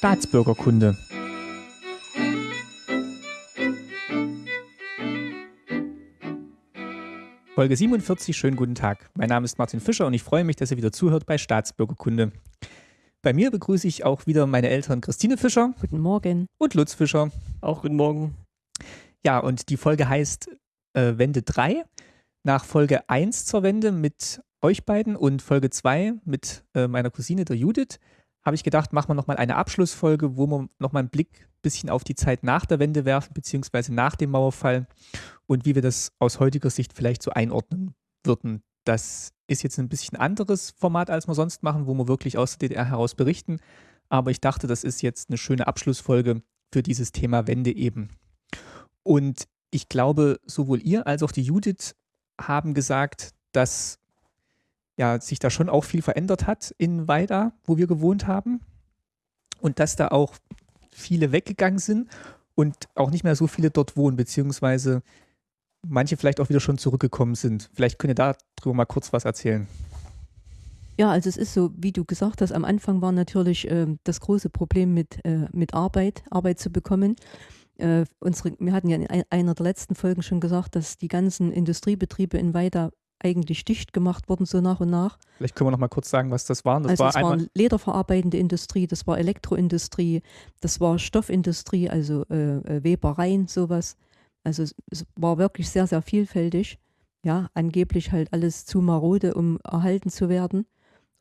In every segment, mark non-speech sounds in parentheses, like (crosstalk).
Staatsbürgerkunde. Folge 47, schönen guten Tag. Mein Name ist Martin Fischer und ich freue mich, dass ihr wieder zuhört bei Staatsbürgerkunde. Bei mir begrüße ich auch wieder meine Eltern Christine Fischer. Guten Morgen. Und Lutz Fischer. Auch guten Morgen. Ja, und die Folge heißt äh, Wende 3. Nach Folge 1 zur Wende mit euch beiden und Folge 2 mit äh, meiner Cousine, der Judith, habe ich gedacht, machen wir nochmal eine Abschlussfolge, wo wir nochmal einen Blick ein bisschen auf die Zeit nach der Wende werfen, beziehungsweise nach dem Mauerfall und wie wir das aus heutiger Sicht vielleicht so einordnen würden. Das ist jetzt ein bisschen anderes Format, als wir sonst machen, wo wir wirklich aus der DDR heraus berichten. Aber ich dachte, das ist jetzt eine schöne Abschlussfolge für dieses Thema Wende eben. Und ich glaube, sowohl ihr als auch die Judith haben gesagt, dass ja, sich da schon auch viel verändert hat in Weida, wo wir gewohnt haben. Und dass da auch viele weggegangen sind und auch nicht mehr so viele dort wohnen, beziehungsweise manche vielleicht auch wieder schon zurückgekommen sind. Vielleicht könnt ihr darüber mal kurz was erzählen. Ja, also es ist so, wie du gesagt hast, am Anfang war natürlich äh, das große Problem mit, äh, mit Arbeit, Arbeit zu bekommen. Äh, unsere, wir hatten ja in einer der letzten Folgen schon gesagt, dass die ganzen Industriebetriebe in Weida eigentlich dicht gemacht wurden, so nach und nach. Vielleicht können wir noch mal kurz sagen, was das waren. Das also war das war lederverarbeitende Industrie, das war Elektroindustrie, das war Stoffindustrie, also äh, äh, Webereien, sowas. Also es, es, war wirklich sehr, sehr vielfältig. Ja, angeblich halt alles zu marode, um erhalten zu werden.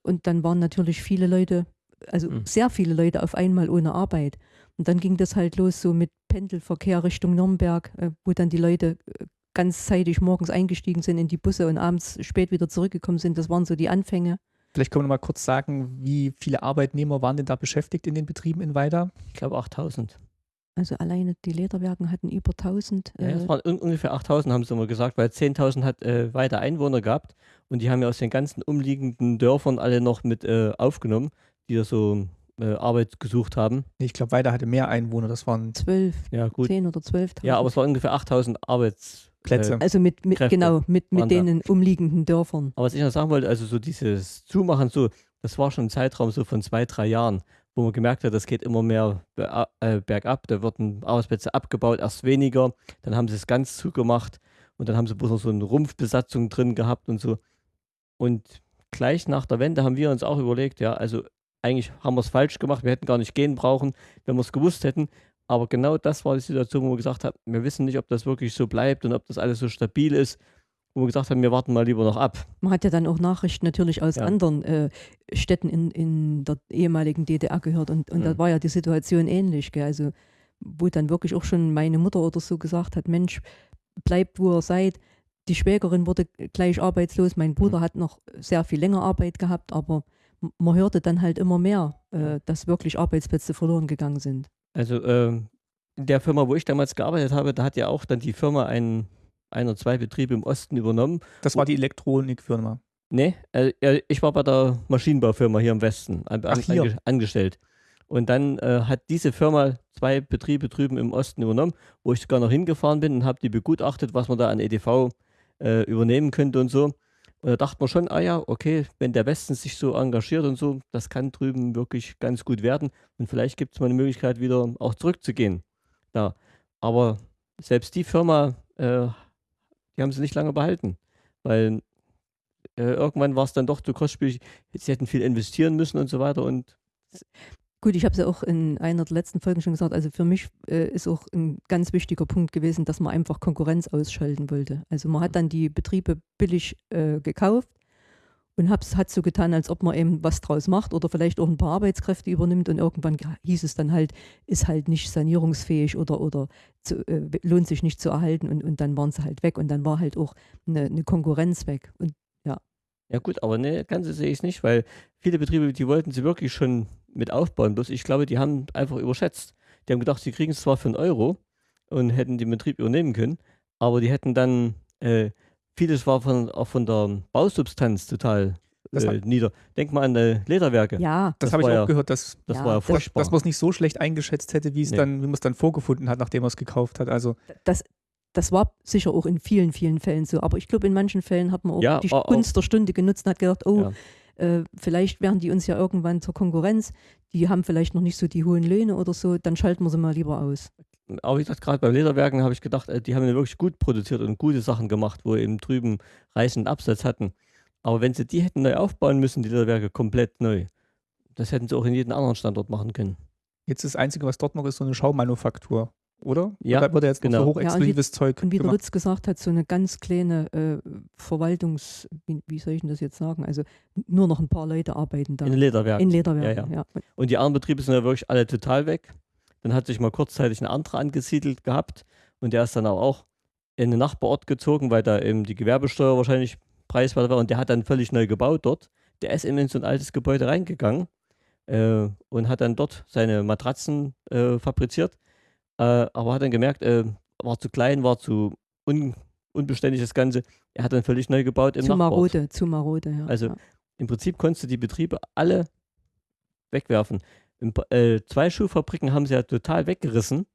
Und dann waren natürlich viele Leute, also mhm. sehr viele Leute auf einmal ohne Arbeit. Und dann ging das halt los so mit Pendelverkehr Richtung Nürnberg, äh, wo dann die Leute äh, ganz zeitig morgens eingestiegen sind in die Busse und abends spät wieder zurückgekommen sind. Das waren so die Anfänge. Vielleicht können wir noch mal kurz sagen, wie viele Arbeitnehmer waren denn da beschäftigt in den Betrieben in Weida? Ich glaube 8000. Also alleine die Lederwerken hatten über 1000. Äh ja, es waren ungefähr 8000, haben sie immer gesagt, weil 10.000 hat äh, Weida Einwohner gehabt und die haben ja aus den ganzen umliegenden Dörfern alle noch mit äh, aufgenommen, die da so äh, Arbeit gesucht haben. Ich glaube, Weida hatte mehr Einwohner, das waren 12, ja, gut. 10 oder 12.000. Ja, aber es waren ungefähr 8000 Arbeitsplätze. Äh, also mit, mit genau, mit, mit den da. umliegenden Dörfern. Aber was ich noch sagen wollte, also so dieses Zumachen, so, das war schon ein Zeitraum so von zwei, drei Jahren, wo man gemerkt hat, das geht immer mehr äh, bergab, da wurden Arbeitsplätze abgebaut, erst weniger, dann haben sie es ganz zugemacht und dann haben sie bloß noch so eine Rumpfbesatzung drin gehabt und so. Und gleich nach der Wende haben wir uns auch überlegt, ja, also eigentlich haben wir es falsch gemacht, wir hätten gar nicht gehen brauchen, wenn wir es gewusst hätten. Aber genau das war die Situation, wo wir gesagt haben, wir wissen nicht, ob das wirklich so bleibt und ob das alles so stabil ist. Wo wir gesagt haben, wir warten mal lieber noch ab. Man hat ja dann auch Nachrichten natürlich aus ja. anderen äh, Städten in, in der ehemaligen DDR gehört und, und mhm. da war ja die Situation ähnlich. Gell? Also, wo dann wirklich auch schon meine Mutter oder so gesagt hat: Mensch, bleibt wo ihr seid. Die Schwägerin wurde gleich arbeitslos. Mein Bruder mhm. hat noch sehr viel länger Arbeit gehabt, aber man hörte dann halt immer mehr, äh, dass wirklich Arbeitsplätze verloren gegangen sind. Also äh, in der Firma, wo ich damals gearbeitet habe, da hat ja auch dann die Firma einen, ein oder zwei Betriebe im Osten übernommen. Das war die Elektronikfirma. Nee, äh, ich war bei der Maschinenbaufirma hier im Westen an, Ach, hier. Ange angestellt. Und dann äh, hat diese Firma zwei Betriebe drüben im Osten übernommen, wo ich sogar noch hingefahren bin und habe die begutachtet, was man da an EDV äh, übernehmen könnte und so. Und da dachte man schon, ah ja, okay, wenn der Westen sich so engagiert und so, das kann drüben wirklich ganz gut werden. Und vielleicht gibt es mal eine Möglichkeit, wieder auch zurückzugehen. Da. Aber selbst die Firma, äh, die haben sie nicht lange behalten. Weil äh, irgendwann war es dann doch zu kostspielig. Sie hätten viel investieren müssen und so weiter. Und Gut, ich habe es ja auch in einer der letzten Folgen schon gesagt, also für mich äh, ist auch ein ganz wichtiger Punkt gewesen, dass man einfach Konkurrenz ausschalten wollte. Also man hat dann die Betriebe billig äh, gekauft und hat so getan, als ob man eben was draus macht oder vielleicht auch ein paar Arbeitskräfte übernimmt und irgendwann hieß es dann halt, ist halt nicht sanierungsfähig oder, oder zu, äh, lohnt sich nicht zu erhalten und, und dann waren sie halt weg und dann war halt auch eine, eine Konkurrenz weg. Und ja gut, aber ne, ganz so sehe ich es nicht, weil viele Betriebe, die wollten sie wirklich schon mit aufbauen. Bloß ich glaube, die haben einfach überschätzt. Die haben gedacht, sie kriegen es zwar für einen Euro und hätten den Betrieb übernehmen können, aber die hätten dann, äh, vieles war von, auch von der Bausubstanz total äh, nieder. Denk mal an die Lederwerke. Ja, das, das habe ich auch ja, gehört, dass, das ja, war ja furchtbar. dass man es nicht so schlecht eingeschätzt hätte, wie es nee. dann, wie man es dann vorgefunden hat, nachdem man es gekauft hat. Also das, das war sicher auch in vielen, vielen Fällen so. Aber ich glaube, in manchen Fällen hat man auch ja, die Gunst der Stunde genutzt und hat gedacht, oh, ja. äh, vielleicht werden die uns ja irgendwann zur Konkurrenz, die haben vielleicht noch nicht so die hohen Löhne oder so, dann schalten wir sie mal lieber aus. Aber wie gesagt, gerade bei Lederwerken habe ich gedacht, äh, die haben ja wirklich gut produziert und gute Sachen gemacht, wo eben drüben reichenden Absatz hatten. Aber wenn sie die hätten neu aufbauen müssen, die Lederwerke komplett neu, das hätten sie auch in jedem anderen Standort machen können. Jetzt das Einzige, was dort noch ist, so eine Schaumanufaktur, oder? Ja, Oder wird jetzt genau. so hochexklusives Zeug Und wie der gemacht? Lutz gesagt hat, so eine ganz kleine äh, Verwaltungs-, wie, wie soll ich denn das jetzt sagen? Also nur noch ein paar Leute arbeiten da. In Lederwerken. In Lederwerken, Ja, ja. Und die anderen Betriebe sind ja wirklich alle total weg. Dann hat sich mal kurzzeitig ein anderer angesiedelt gehabt und der ist dann auch, auch in den Nachbarort gezogen, weil da eben die Gewerbesteuer wahrscheinlich preiswerter war und der hat dann völlig neu gebaut dort. Der ist eben in so ein altes Gebäude reingegangen äh, und hat dann dort seine Matratzen äh, fabriziert, äh, aber hat dann gemerkt, äh, war zu klein, war zu un unbeständig das Ganze. Er hat dann völlig neu gebaut im Zu Nachbarort. marode, zu marode, ja. Also ja. Im Prinzip konntest du die Betriebe alle wegwerfen. Im, äh, zwei Schuhfabriken haben sie ja total weggerissen.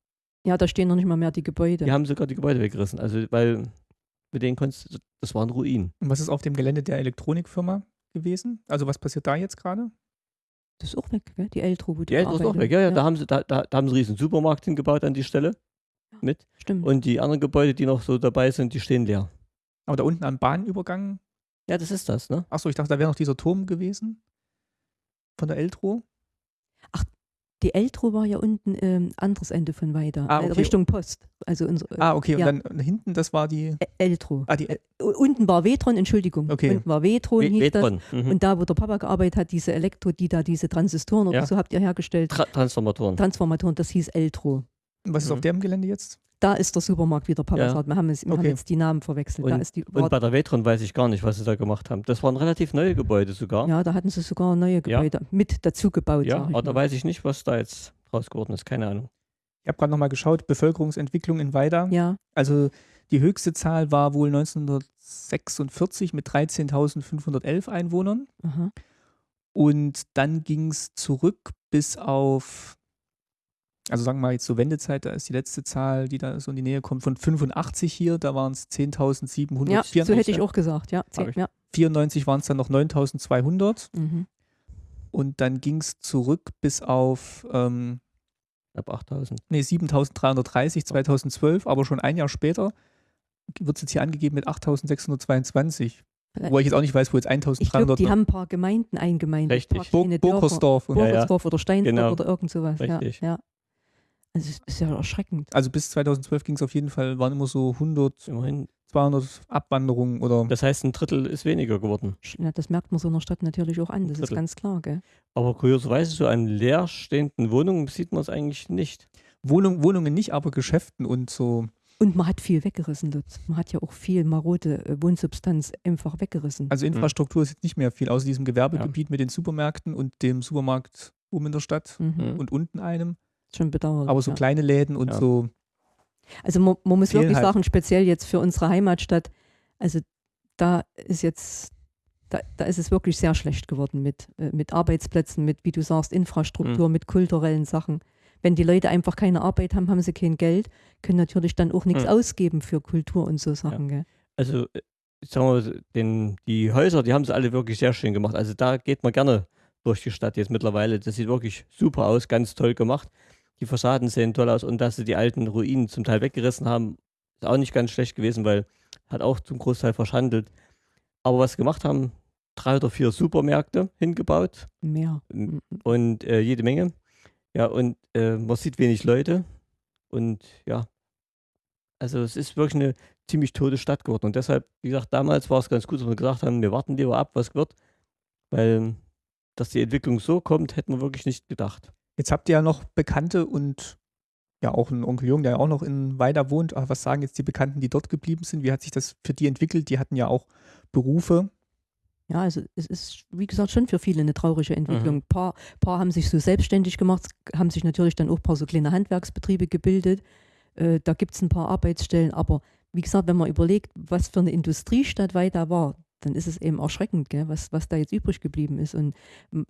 ja, da stehen noch nicht mal mehr die Gebäude. Die haben sogar die Gebäude weggerissen. Also, weil mit denen konntest du, das waren Ruinen. Und was ist auf dem Gelände der Elektronikfirma gewesen? Also was passiert da jetzt gerade? Das ist auch weg, gell? die Eltro, wo Die Eltern ist auch weg. Ja, ja, Da, haben sie, da, da, da haben sie einen riesen Supermarkt hingebaut an die Stelle mit. Stimmt. Und die anderen Gebäude, die noch so dabei sind, die stehen leer. Aber da unten am Bahnübergang, Ja, das ist das, ne? achso, ich dachte, da wäre noch dieser Turm gewesen von der Eltro. Die Eltro war ja unten ähm, anderes Ende von weiter, Ah, äh, okay. Richtung Post. Also unsere, Ah, okay, ja. und dann hinten, das war die, Eltro. ah, die, Äh, unten war Vetron, Entschuldigung. Okay. Unten war Vetron, We- hieß das. Vetron. Mhm. Und da, wo der Papa gearbeitet hat, diese Elektro, die da diese Transistoren oder Ja. so habt ihr hergestellt, Tra Transformatoren. Transformatoren, das hieß Eltro. was ist Mhm. auf dem Gelände jetzt? Da ist der Supermarkt, wie der Papa Ja. Wir haben, es, wir haben Okay. jetzt die Namen verwechselt. da ist die, Und bei der Vetron weiß ich gar nicht, was sie da gemacht haben. Das waren relativ neue Gebäude sogar. ja, da hatten sie sogar neue Gebäude mit dazu gebaut. Ja, aber da weiß ich nicht, was da jetzt draus geworden ist. Keine Ahnung. Ich habe gerade nochmal geschaut, Bevölkerungsentwicklung in Weida. ja, Also die höchste Zahl war wohl 1946 mit 13.511 Einwohnern. aha. Und dann ging es zurück bis auf, also sagen wir mal jetzt so Wendezeit, da ist die letzte Zahl, die da so in die Nähe kommt, von 85 hier, da waren es 10.794. ja, so hätte ich auch gesagt. Ja, zehn, Hab ich. ja. 94 waren es dann noch 9.200 Mhm. und dann ging es zurück bis auf ähm, Ab 8000. nee, 7.330 2012, aber schon ein Jahr später wird es jetzt hier angegeben mit 8.622. Wo ich jetzt auch nicht weiß, wo jetzt Ich glaube, 1.300 die haben ein paar Gemeinden eingemeindet. Richtig. Ja, ja. Burgersdorf oder Steinsdorf Genau. oder irgend sowas. Richtig. Ja, ja. Also es ist ja erschreckend. Also bis 2012 ging es auf jeden Fall, waren immer so 100, Immerhin. 200 Abwanderungen oder Das heißt, ein Drittel ist weniger geworden. Ja, das merkt man so in der Stadt natürlich auch an, das ist ganz klar. Gell? Aber kurioserweise, so an leerstehenden Wohnungen sieht man es eigentlich nicht. Wohnung, Wohnungen nicht, aber Geschäften und so. Und man hat viel weggerissen, Lutz. Man hat ja auch viel marode äh, Wohnsubstanz einfach weggerissen. Also Infrastruktur ist jetzt nicht mehr viel, außer diesem Gewerbegebiet mit den Supermärkten und dem Supermarkt oben in der Stadt mhm. Mhm. und unten einem. Schon bedauerlich. Aber so ja. kleine Läden und Ja. so. Also man, man muss wirklich halt. sagen, speziell jetzt für unsere Heimatstadt, also da ist jetzt, da, da ist es wirklich sehr schlecht geworden mit, äh, mit Arbeitsplätzen, mit, wie du sagst, Infrastruktur, mit kulturellen Sachen. Wenn die Leute einfach keine Arbeit haben, haben sie kein Geld, können natürlich dann auch nichts Mhm. ausgeben für Kultur und so Sachen. Gell? Also, äh, sagen wir, mal, den, die Häuser, die haben sie alle wirklich sehr schön gemacht. Also da geht man gerne durch die Stadt jetzt mittlerweile. Das sieht wirklich super aus, ganz toll gemacht. Die Fassaden sehen toll aus und dass sie die alten Ruinen zum Teil weggerissen haben, ist auch nicht ganz schlecht gewesen, weil hat auch zum Großteil verschandelt. Aber was sie gemacht haben, drei oder vier Supermärkte hingebaut Mehr. m- Mhm. und äh, jede Menge. Ja, und äh, man sieht wenig Leute und ja, also es ist wirklich eine ziemlich tote Stadt geworden. Und deshalb, wie gesagt, damals war es ganz gut, dass wir gesagt haben, wir warten lieber ab, was wird, weil dass die Entwicklung so kommt, hätten wir wirklich nicht gedacht. Jetzt habt ihr ja noch Bekannte und ja auch einen Onkel Jung, der ja auch noch in Weida wohnt. Aber was sagen jetzt die Bekannten, die dort geblieben sind? Wie hat sich das für die entwickelt? Die hatten ja auch Berufe. Ja, also es ist, wie gesagt, schon für viele eine traurige Entwicklung. Mhm. Ein paar, paar haben sich so selbstständig gemacht, haben sich natürlich dann auch ein paar so kleine Handwerksbetriebe gebildet. Äh, da gibt es ein paar Arbeitsstellen, aber wie gesagt, wenn man überlegt, was für eine Industriestadt Weida war, dann ist es eben erschreckend, gell, was, was da jetzt übrig geblieben ist. Und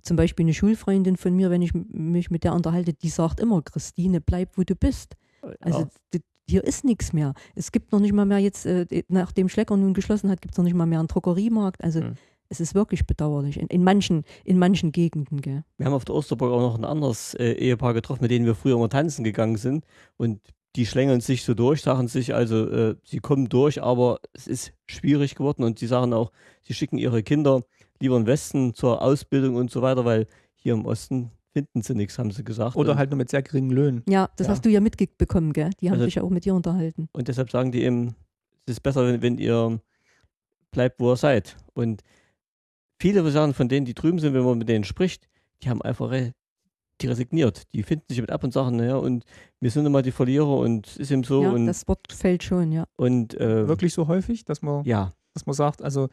zum Beispiel eine Schulfreundin von mir, wenn ich mich mit der unterhalte, die sagt immer, Christine, bleib, wo du bist. Also ja, hier ist nichts mehr. Es gibt noch nicht mal mehr jetzt, äh, nachdem Schlecker nun geschlossen hat, gibt es noch nicht mal mehr einen Drogeriemarkt. Also Mhm. es ist wirklich bedauerlich. In, in, manchen, in manchen Gegenden, gell. Wir haben auf der Osterburg auch noch ein anderes äh, Ehepaar getroffen, mit denen wir früher immer tanzen gegangen sind. Und die schlängeln sich so durch, sagen sich also, äh, sie kommen durch, aber es ist schwierig geworden und sie sagen auch, sie schicken ihre Kinder lieber in den Westen zur Ausbildung und so weiter, weil hier im Osten finden sie nichts, haben sie gesagt. Oder und, halt nur mit sehr geringen Löhnen. Ja, das Ja. hast du ja mitbekommen, gell? Die haben Also- sich ja auch mit dir unterhalten. und deshalb sagen die eben, es ist besser, wenn, wenn ihr bleibt, wo ihr seid. Und viele sagen von denen, die drüben sind, wenn man mit denen spricht, die haben einfach die resigniert. Die finden sich mit ab und sagen, naja, und wir sind immer die Verlierer und es ist eben so. ja, und das Wort fällt schon, ja. und äh, Wirklich so häufig, dass man, ja, dass man sagt, also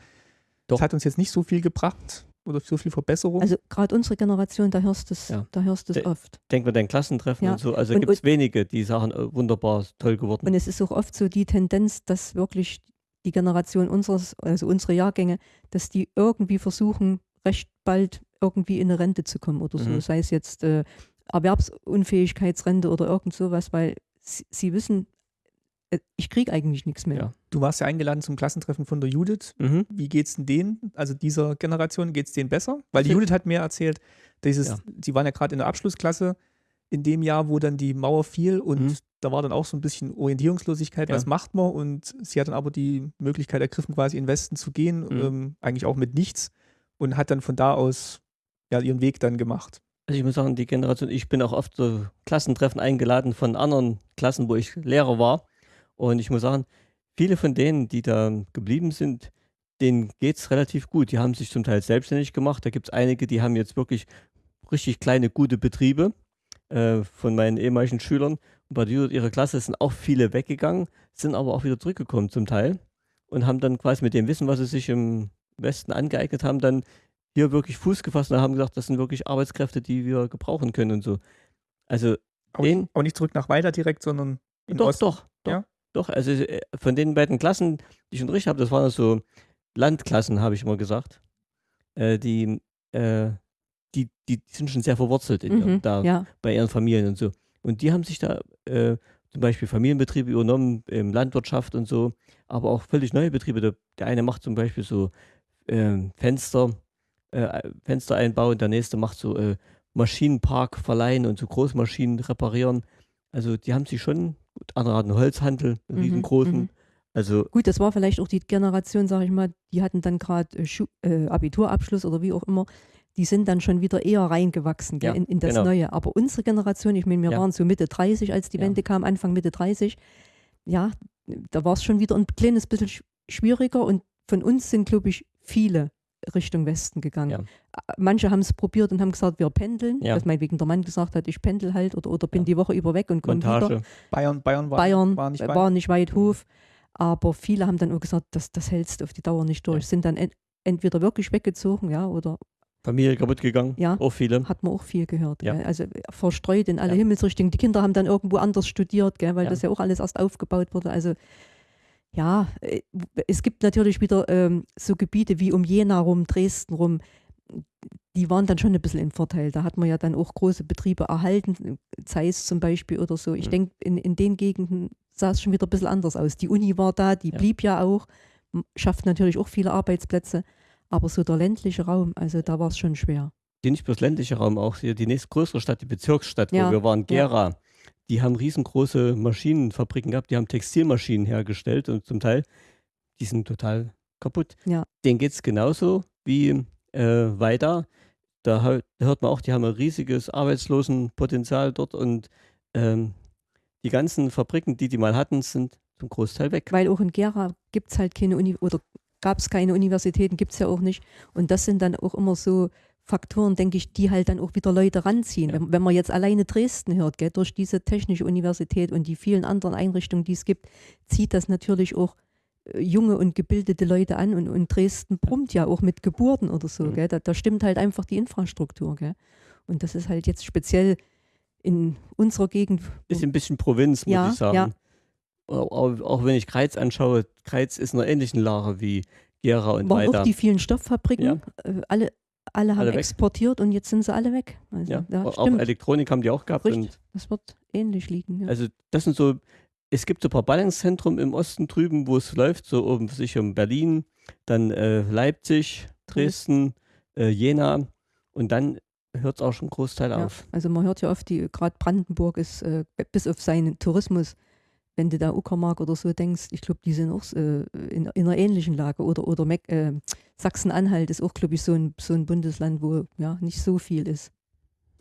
Doch. das hat uns jetzt nicht so viel gebracht oder so viel Verbesserung. Also gerade unsere Generation, da hörst du es, Ja. da hörst du es oft. denk mal dein Klassentreffen Ja. und so. Also gibt es wenige, die sagen, äh, wunderbar, toll geworden. Und es ist auch oft so die Tendenz, dass wirklich die Generation unseres, also unsere Jahrgänge, dass die irgendwie versuchen, recht bald irgendwie in eine Rente zu kommen oder so. Mhm. Sei es jetzt äh, Erwerbsunfähigkeitsrente oder irgend sowas, weil sie, sie wissen, äh, ich kriege eigentlich nichts mehr. Ja. du warst ja eingeladen zum Klassentreffen von der Judith. Mhm. Wie geht's denn denen, also dieser Generation, geht's denen besser? Weil die Judith hat mir erzählt, dieses, Ja. sie waren ja gerade in der Abschlussklasse in dem Jahr, wo dann die Mauer fiel und Mhm. da war dann auch so ein bisschen Orientierungslosigkeit, Ja. was macht man? Und sie hat dann aber die Möglichkeit ergriffen, quasi in den Westen zu gehen, Mhm. ähm, eigentlich auch mit nichts und hat dann von da aus ja, ihren Weg dann gemacht. Also ich muss sagen, die Generation, ich bin auch oft so Klassentreffen eingeladen von anderen Klassen, wo ich Lehrer war. Und ich muss sagen, viele von denen, die da geblieben sind, denen geht es relativ gut. Die haben sich zum Teil selbstständig gemacht. Da gibt es einige, die haben jetzt wirklich richtig kleine, gute Betriebe äh, von meinen ehemaligen Schülern. Und bei ihrer Klasse sind auch viele weggegangen, sind aber auch wieder zurückgekommen zum Teil und haben dann quasi mit dem Wissen, was sie sich im Westen angeeignet haben, dann hier wirklich Fuß gefasst und haben gesagt, das sind wirklich Arbeitskräfte, die wir gebrauchen können und so. Also Auch, Den- auch nicht zurück nach Weiter direkt, sondern in doch, Osten. doch, doch, Ja? doch. Also äh, von den beiden Klassen, die ich unterrichtet habe, das waren so Landklassen, habe ich immer gesagt. Äh, die, äh, die, die sind schon sehr verwurzelt in, Mhm, da ja. bei ihren Familien und so. Und die haben sich da äh, zum Beispiel Familienbetriebe übernommen, ähm, Landwirtschaft und so, aber auch völlig neue Betriebe. Der, der eine macht zum Beispiel so ähm, Fenster, äh, Fenstereinbau und der nächste macht so äh, Maschinenpark verleihen und so Großmaschinen reparieren. Also die haben sich schon, gut, andere hatten Holzhandel, einen Mhm, riesengroßen. mhm. Also Gut, das war vielleicht auch die Generation, sage ich mal, die hatten dann gerade äh, äh, Abiturabschluss oder wie auch immer. Die sind dann schon wieder eher reingewachsen Ja, in, in das genau. Neue. Aber unsere Generation, ich meine, wir Ja. waren so Mitte 30, als die Ja. Wende kam, Anfang Mitte 30. Ja, da war es schon wieder ein kleines bisschen sch- schwieriger und von uns sind, glaube ich, viele Richtung Westen gegangen. Ja. Manche haben es probiert und haben gesagt, wir pendeln. Ja. Dass meinetwegen der Mann gesagt hat, ich pendel halt oder, oder bin Ja. die Woche über weg und komme wieder. Montage. Bayern, Bayern war, Bayern war nicht weit. war nicht weit Hof. Aber viele haben dann auch gesagt, das, das hältst du auf die Dauer nicht durch. Ja. Sind dann ent, entweder wirklich weggezogen, ja, oder Familie kaputt gegangen, Ja. auch viele. hat man auch viel gehört. Ja. Also äh, verstreut in alle Ja. Himmelsrichtungen. Die Kinder haben dann irgendwo anders studiert, gell? weil Ja. das ja auch alles erst aufgebaut wurde. Also ja, äh, es gibt natürlich wieder ähm, so Gebiete wie um Jena rum, Dresden rum, die waren dann schon ein bisschen im Vorteil. Da hat man ja dann auch große Betriebe erhalten, Zeiss zum Beispiel oder so. Ich Mhm. denke, in, in den Gegenden sah es schon wieder ein bisschen anders aus. Die Uni war da, die Ja. blieb ja auch, schafft natürlich auch viele Arbeitsplätze, aber so der ländliche Raum, also da war es schon schwer. die nicht bloß ländliche Raum, auch hier die nächstgrößere Stadt, die Bezirksstadt, Ja, wo wir waren, ja. Die haben riesengroße Maschinenfabriken gehabt, die haben Textilmaschinen hergestellt und zum Teil, die sind total kaputt. Ja. Denen geht es genauso wie äh, weiter. Da hört man auch, die haben ein riesiges Arbeitslosenpotenzial dort und ähm, die ganzen Fabriken, die die mal hatten, sind zum Großteil weg. Weil auch in Gera gibt es halt keine Uni oder gab es keine Universitäten, gibt es ja auch nicht. Und das sind dann auch immer so Faktoren, denke ich, die halt dann auch wieder Leute ranziehen. Ja. Wenn, wenn man jetzt alleine Dresden hört, gell, durch diese technische Universität und die vielen anderen Einrichtungen, die es gibt, zieht das natürlich auch äh, junge und gebildete Leute an. Und, und Dresden brummt ja auch mit Geburten oder so. Mhm. Da, da stimmt halt einfach die Infrastruktur. Gell. Und das ist halt jetzt speziell in unserer Gegend. Ist ein bisschen Provinz, muss Ja, ich sagen. ja. Auch, wenn ich Kreiz anschaue, Kreiz ist in einer ähnlichen Lage wie Gera und waren weiter. auch die vielen Stofffabriken. Äh, alle, alle haben Alle exportiert und jetzt sind sie alle weg. Also, ja, ja, auch. Elektronik haben die auch gehabt. Richtig. Das wird ähnlich liegen. Ja. also das sind so, es gibt so ein paar Ballungszentren im Osten drüben, wo es läuft, so um sich um Berlin, dann äh, Leipzig, Dresden, äh, Jena und dann hört es auch schon Großteil Ja, auf. also man hört ja oft, die gerade Brandenburg ist äh, bis auf seinen Tourismus, wenn du da Uckermark oder so denkst, ich glaube, die sind auch äh, in, in einer ähnlichen Lage. Oder, oder äh, Sachsen-Anhalt ist auch, glaube ich, so ein, so ein Bundesland, wo ja nicht so viel ist.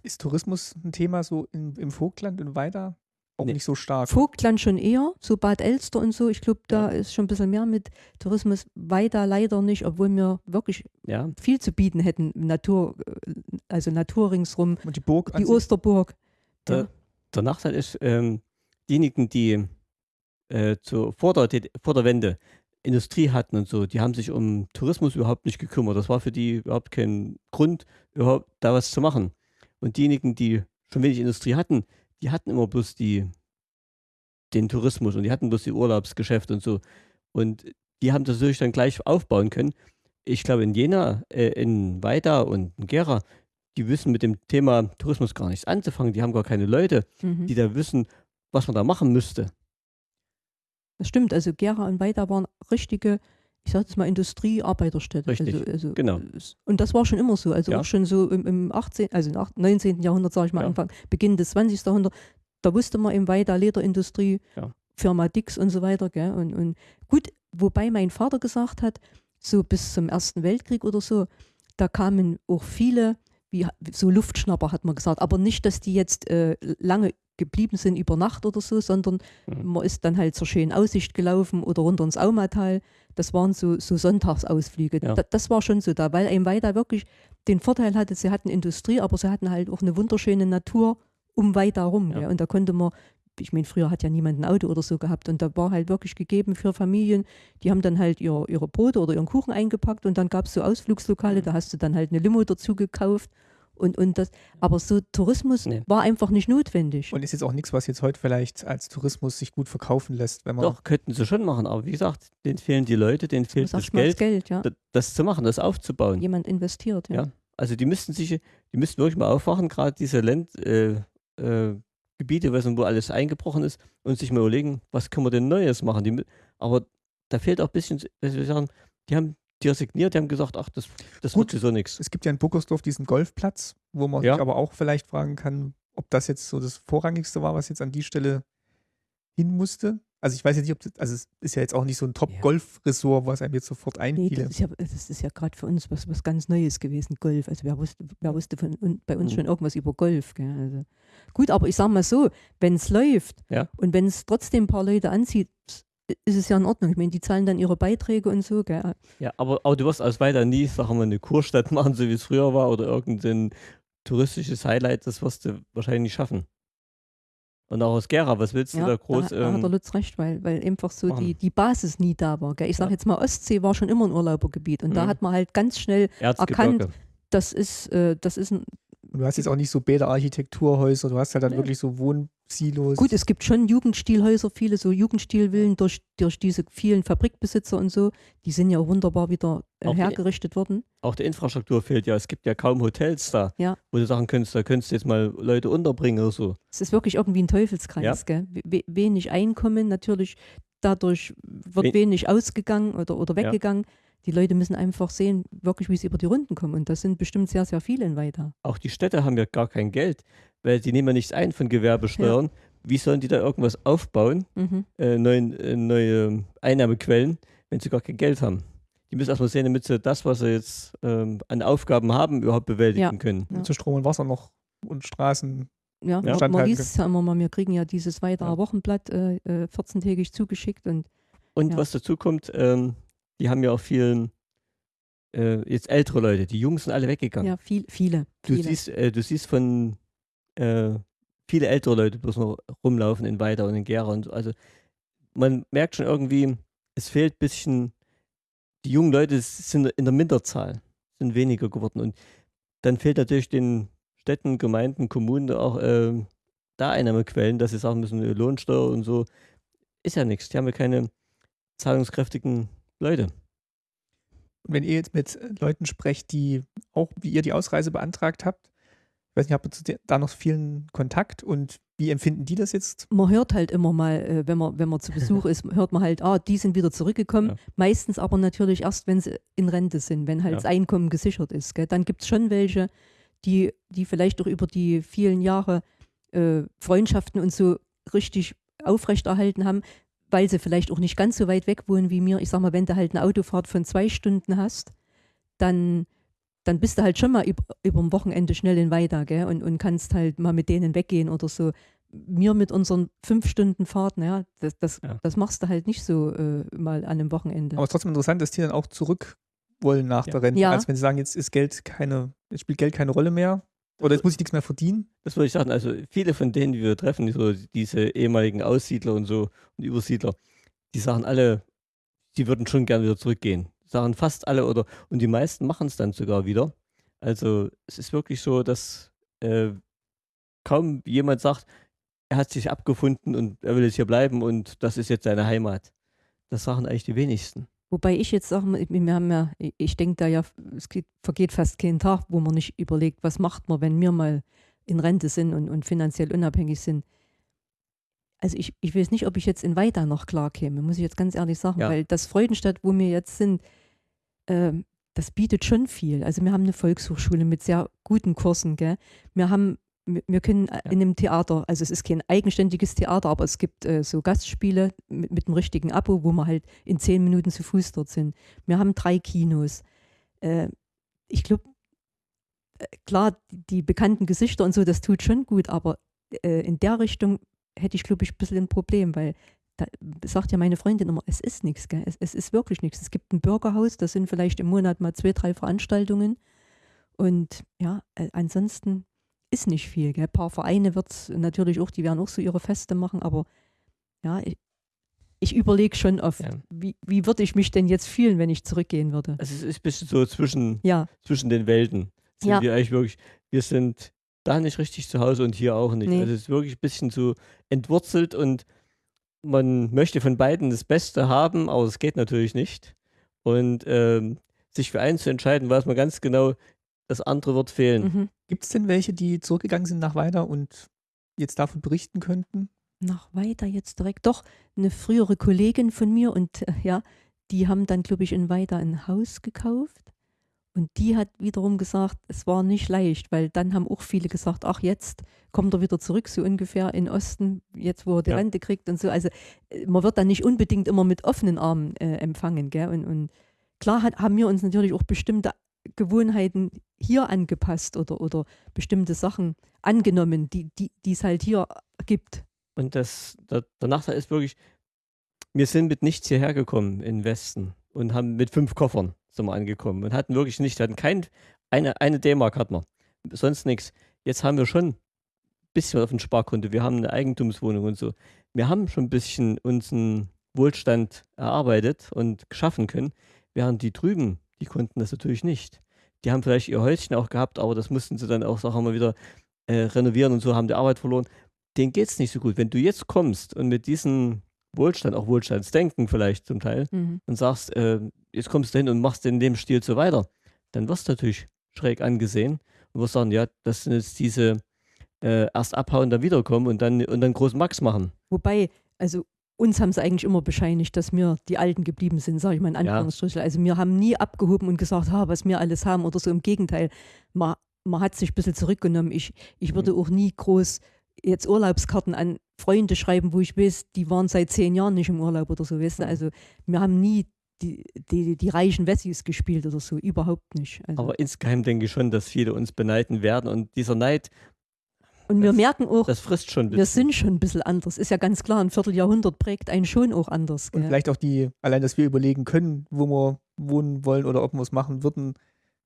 Ist Tourismus ein Thema so im, im Vogtland und weiter? Auch Nee. nicht so stark. Vogtland schon eher, so Bad Elster und so. Ich glaube, da ist schon ein bisschen mehr mit Tourismus. Weiter leider nicht, obwohl wir wirklich Ja, viel zu bieten hätten. Natur, äh, also Natur ringsrum, und die Burg die Osterburg. der, Ja. der Nachteil ist, ähm, diejenigen, die äh, zur, vor, der, vor der Wende Industrie hatten und so, die haben sich um Tourismus überhaupt nicht gekümmert. Das war für die überhaupt kein Grund, überhaupt da was zu machen. Und diejenigen, die schon wenig Industrie hatten, die hatten immer bloß die, den Tourismus und die hatten bloß die Urlaubsgeschäfte und so. Und die haben das natürlich dann gleich aufbauen können. Ich glaube, in Jena, äh, in Weida und in Gera, die wissen mit dem Thema Tourismus gar nichts anzufangen. Die haben gar keine Leute, Mhm. die da wissen, was man da machen müsste. Das stimmt, also Gera und Weida waren richtige, ich sage jetzt mal Industriearbeiterstädte. Richtig, also, also, genau. Und das war schon immer so, also Ja. auch schon so im, im 18., also im ach- 19. Jahrhundert, sage ich mal, Ja. Anfang, Beginn des 20. Jahrhunderts, da wusste man im Weida Lederindustrie, Ja. Firma Dix und so weiter. Gell? Und, und gut, wobei mein Vater gesagt hat, so bis zum Ersten Weltkrieg oder so, da kamen auch viele, wie so Luftschnapper hat man gesagt, aber nicht, dass die jetzt äh, lange geblieben sind über Nacht oder so, sondern Mhm. man ist dann halt zur schönen Aussicht gelaufen oder runter ins Aumatal. Das waren so, so Sonntagsausflüge. Ja. Da, das war schon so da, weil ein Weida wirklich den Vorteil hatte, sie hatten Industrie, aber sie hatten halt auch eine wunderschöne Natur um Weida rum. Ja. gell. Und da konnte man, ich meine, früher hat ja niemand ein Auto oder so gehabt und da war halt wirklich gegeben für Familien, die haben dann halt ihr, ihre Brote oder ihren Kuchen eingepackt und dann gab es so Ausflugslokale, Mhm. da hast du dann halt eine Limo dazu gekauft. Und, und das, aber so Tourismus Nee. war einfach nicht notwendig. Und ist jetzt auch nichts, was jetzt heute vielleicht als Tourismus sich gut verkaufen lässt, wenn man. Doch, könnten sie schon machen, aber wie gesagt, denen fehlen die Leute, denen fehlt das Geld, das Geld, ja. da- das zu machen, das aufzubauen. Jemand investiert, ja. Ja. Also die müssten sich, die müssten wirklich mal aufwachen, gerade diese Land, äh, äh, Gebiete, wo alles eingebrochen ist, und sich mal überlegen, was können wir denn Neues machen. Die, aber da fehlt auch ein bisschen, was wir sagen, die haben die resigniert, die haben gesagt, ach, das, das Gut. wird sowieso nichts. Es gibt ja in Buckersdorf diesen Golfplatz, wo man Ja. sich aber auch vielleicht fragen kann, ob das jetzt so das Vorrangigste war, was jetzt an die Stelle hin musste. Also ich weiß jetzt nicht, ob das, also es ist ja jetzt auch nicht so ein Top-Golf-Ressort, was einem jetzt sofort Nee, einfiele. das ist ja, ja gerade für uns was, was ganz Neues gewesen, Golf. Also wer wusste, wer wusste von, bei uns Mhm. schon irgendwas über Golf. Gell? Also, gut, aber ich sage mal so, wenn es läuft Ja. und wenn es trotzdem ein paar Leute anzieht, ist es ja in Ordnung. Ich meine, die zahlen dann ihre Beiträge und so. Gell? Ja, aber, aber du wirst aus weiter nie, sagen wir mal, eine Kurstadt (laughs) machen, so wie es früher war, oder irgendein touristisches Highlight, das wirst du wahrscheinlich nicht schaffen. Und auch aus Gera, was willst du Ja, da groß? da, da hat der ähm, Lutz recht, weil, weil einfach so machen. die, die Basis nie da war. Gell? Ich sage Ja. jetzt mal, Ostsee war schon immer ein Urlaubergebiet und da Mhm. hat man halt ganz schnell, Erzgebirge. das ist, äh, das ist ein, du hast jetzt auch nicht so Bäderarchitekturhäuser, du hast halt dann Nee. wirklich so Wohnsilos. Gut, es gibt schon Jugendstilhäuser, viele so Jugendstilvillen durch, durch diese vielen Fabrikbesitzer und so. Die sind ja auch wunderbar wieder äh, Auch die- hergerichtet worden. Auch die Infrastruktur fehlt ja. Es gibt ja kaum Hotels da, Ja. wo du sagen könntest, da könntest du jetzt mal Leute unterbringen oder so. Es ist wirklich irgendwie ein Teufelskreis. Gell? We wenig Einkommen, natürlich dadurch wird We- wenig ausgegangen oder, oder weggegangen. Die Leute müssen einfach sehen, wirklich, wie sie über die Runden kommen. Und das sind bestimmt sehr, sehr viele in Weiter. Auch die Städte haben ja gar kein Geld, weil die nehmen ja nichts ein von Gewerbesteuern. Wie sollen die da irgendwas aufbauen, Mhm. äh, neuen, äh, neue Einnahmequellen, wenn sie gar kein Geld haben? Die müssen erstmal sehen, damit sie das, was sie jetzt ähm, an Aufgaben haben, überhaupt bewältigen Ja. können. Ja. zu Strom und Wasser noch und Straßen. Ja, Ja. es ja immer mal, wir kriegen ja dieses Weiterer Ja. Wochenblatt äh, äh, 14-tägig zugeschickt und Und Ja. was dazu kommt, ähm, die haben ja auch viel, äh, jetzt ältere Leute, die Jungs sind alle weggegangen. ja, viel, viele. Du viele. siehst, äh, du siehst von äh, viele ältere Leute bloß noch rumlaufen in Weida und in Gera und so. Also man merkt schon irgendwie, es fehlt ein bisschen, die jungen Leute sind in der Minderzahl, sind weniger geworden. Und dann fehlt natürlich den Städten, Gemeinden, Kommunen auch ähm, da Einnahmequellen, dass sie sagen müssen, äh, Lohnsteuer und so. Ist ja nichts. Die haben ja keine zahlungskräftigen Leute. Und wenn ihr jetzt mit Leuten sprecht, die auch wie ihr die Ausreise beantragt habt, ich weiß nicht, habt ihr da noch vielen Kontakt und wie empfinden die das jetzt? Man hört halt immer mal, äh, wenn, man, wenn man zu Besuch (laughs) ist, hört man halt, ah, die sind wieder zurückgekommen. Ja. Meistens aber natürlich erst, wenn sie in Rente sind, wenn halt ja. das Einkommen gesichert ist. Gell? Dann gibt es schon welche, die, die vielleicht auch über die vielen Jahre äh, Freundschaften und so richtig aufrechterhalten haben, weil sie vielleicht auch nicht ganz so weit weg wohnen wie mir. Ich sag mal, wenn du halt eine Autofahrt von zwei Stunden hast, dann, dann bist du halt schon mal über, über ein Wochenende schnell in Weida gell? Und, und kannst halt mal mit denen weggehen oder so. Mir mit unseren fünf Stunden Fahrten, ja, das, das, ja. das machst du halt nicht so äh, mal an einem Wochenende. Aber es ist trotzdem interessant, dass die dann auch zurück wollen nach ja. der Rente, ja. als wenn sie sagen, jetzt ist Geld keine, jetzt spielt Geld keine Rolle mehr. Oder jetzt muss ich nichts mehr verdienen? Das würde ich sagen. Also viele von denen, die wir treffen, so diese ehemaligen Aussiedler und so und Übersiedler, die sagen alle, sie würden schon gerne wieder zurückgehen. Sagen fast alle oder und die meisten machen es dann sogar wieder. Also es ist wirklich so, dass äh, kaum jemand sagt, er hat sich abgefunden und er will jetzt hier bleiben und das ist jetzt seine Heimat. Das sagen eigentlich die wenigsten. Wobei ich jetzt sage, wir haben ja, ich denke da ja, es geht, vergeht fast kein Tag, wo man nicht überlegt, was macht man, wenn wir mal in Rente sind und, und finanziell unabhängig sind. Also ich, ich weiß nicht, ob ich jetzt in Weida noch klar käme, muss ich jetzt ganz ehrlich sagen, ja. weil das Freudenstadt, wo wir jetzt sind, äh, das bietet schon viel. Also wir haben eine Volkshochschule mit sehr guten Kursen, gell? Wir haben wir können ja. in einem Theater, also es ist kein eigenständiges Theater, aber es gibt äh, so Gastspiele mit, mit einem richtigen Abo, wo wir halt in zehn Minuten zu Fuß dort sind. Wir haben drei Kinos. Äh, ich glaube, äh, klar, die bekannten Gesichter und so, das tut schon gut, aber äh, in der Richtung hätte ich, glaube ich, ein bisschen ein Problem, weil da sagt ja meine Freundin immer, es ist nichts, es, es ist wirklich nichts. Es gibt ein Bürgerhaus, da sind vielleicht im Monat mal zwei, drei Veranstaltungen. Und ja, äh, ansonsten ist nicht viel. Gell? Ein paar Vereine wird es natürlich auch, die werden auch so ihre Feste machen, aber ja, ich, ich überlege schon oft, ja. wie, wie würde ich mich denn jetzt fühlen, wenn ich zurückgehen würde. Also es ist ein bisschen so zwischen, ja. zwischen den Welten. Sind ja. wir eigentlich wirklich, wir sind da nicht richtig zu Hause und hier auch nicht. Nee. Also es ist wirklich ein bisschen so entwurzelt und man möchte von beiden das Beste haben, aber es geht natürlich nicht. Und ähm, sich für eins zu entscheiden, weiß man ganz genau, das andere wird fehlen. Mhm. Gibt es denn welche, die zurückgegangen sind nach Weida und jetzt davon berichten könnten? Nach Weida jetzt direkt. Doch, eine frühere Kollegin von mir und äh, ja, die haben dann, glaube ich, in Weida ein Haus gekauft. Und die hat wiederum gesagt, es war nicht leicht, weil dann haben auch viele gesagt, ach jetzt kommt er wieder zurück, so ungefähr in Osten, jetzt wo er die ja. Rente kriegt und so. Also äh, man wird dann nicht unbedingt immer mit offenen Armen äh, empfangen. Gell? Und, und klar hat, haben wir uns natürlich auch bestimmte Gewohnheiten hier angepasst oder, oder bestimmte Sachen angenommen, die es halt hier gibt. Und das, der, der, Nachteil ist wirklich, wir sind mit nichts hierher gekommen in Westen und haben mit fünf Koffern sind wir angekommen und hatten wirklich nichts, hatten kein, eine, eine D-Mark hatten wir, sonst nichts. Jetzt haben wir schon ein bisschen auf dem Sparkonto, wir haben eine Eigentumswohnung und so. Wir haben schon ein bisschen unseren Wohlstand erarbeitet und geschaffen können, während die drüben die konnten das natürlich nicht. Die haben vielleicht ihr Häuschen auch gehabt, aber das mussten sie dann auch, sagen wir mal, wieder äh, renovieren und so, haben die Arbeit verloren. Denen geht es nicht so gut. Wenn du jetzt kommst und mit diesem Wohlstand, auch Wohlstandsdenken vielleicht zum Teil, mhm. und sagst, äh, jetzt kommst du hin und machst in dem Stil so weiter, dann wirst du natürlich schräg angesehen und wirst sagen, ja, das sind jetzt diese äh, erst abhauen, dann wiederkommen und dann, und dann großen Max machen. Wobei, also uns haben sie eigentlich immer bescheinigt, dass wir die Alten geblieben sind, sage ich mal in Anführungsstrichen. Ja. Also wir haben nie abgehoben und gesagt, ha, was wir alles haben oder so. Im Gegenteil, man, man hat sich ein bisschen zurückgenommen. Ich, ich würde mhm. auch nie groß jetzt Urlaubskarten an Freunde schreiben, wo ich weiß, die waren seit zehn Jahren nicht im Urlaub oder so. Weißt du? Mhm. Also wir haben nie die, die, die reichen Wessis gespielt oder so, überhaupt nicht. Also. Aber insgeheim denke ich schon, dass viele uns beneiden werden und dieser Neid und wir merken auch, das frisst schon wir sind schon ein bisschen anders. Ist ja ganz klar, ein Vierteljahrhundert prägt einen schon auch anders. Gell? Und vielleicht auch die, allein, dass wir überlegen können, wo wir wohnen wollen oder ob wir es machen würden,